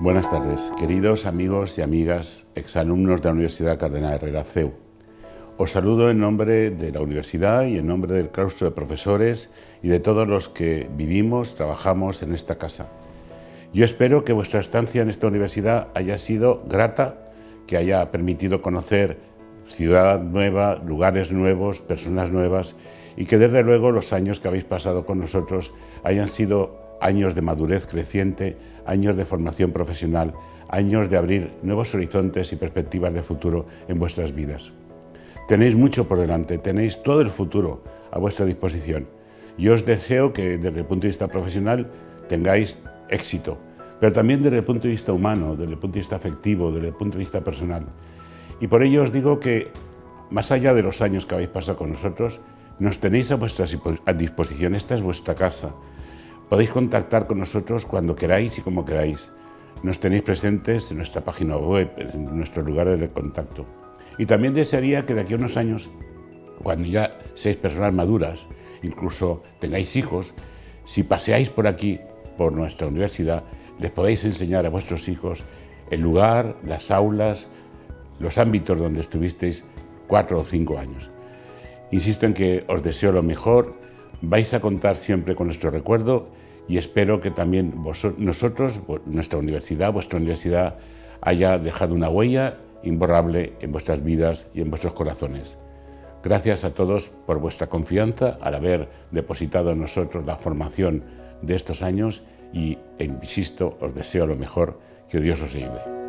Buenas tardes, queridos amigos y amigas, exalumnos de la Universidad Cardenal Herrera CEU. Os saludo en nombre de la universidad y en nombre del claustro de profesores y de todos los que vivimos, trabajamos en esta casa. Yo espero que vuestra estancia en esta universidad haya sido grata, que haya permitido conocer ciudad nueva, lugares nuevos, personas nuevas y que desde luego los años que habéis pasado con nosotros hayan sido años de madurez creciente, años de formación profesional, años de abrir nuevos horizontes y perspectivas de futuro en vuestras vidas. Tenéis mucho por delante, tenéis todo el futuro a vuestra disposición. Yo os deseo que desde el punto de vista profesional tengáis éxito, pero también desde el punto de vista humano, desde el punto de vista afectivo, desde el punto de vista personal. Y por ello os digo que, más allá de los años que habéis pasado con nosotros, nos tenéis a vuestra disposición, esta es vuestra casa, Podéis contactar con nosotros cuando queráis y como queráis. Nos tenéis presentes en nuestra página web, en nuestros lugares de contacto. Y también desearía que de aquí a unos años, cuando ya seáis personas maduras, incluso tengáis hijos, si paseáis por aquí, por nuestra universidad, les podéis enseñar a vuestros hijos el lugar, las aulas, los ámbitos donde estuvisteis cuatro o cinco años. Insisto en que os deseo lo mejor, vais a contar siempre con nuestro recuerdo y espero que también nosotros, nuestra universidad, vuestra universidad, haya dejado una huella imborrable en vuestras vidas y en vuestros corazones. Gracias a todos por vuestra confianza al haber depositado en nosotros la formación de estos años y, insisto, os deseo lo mejor, que Dios os ayude.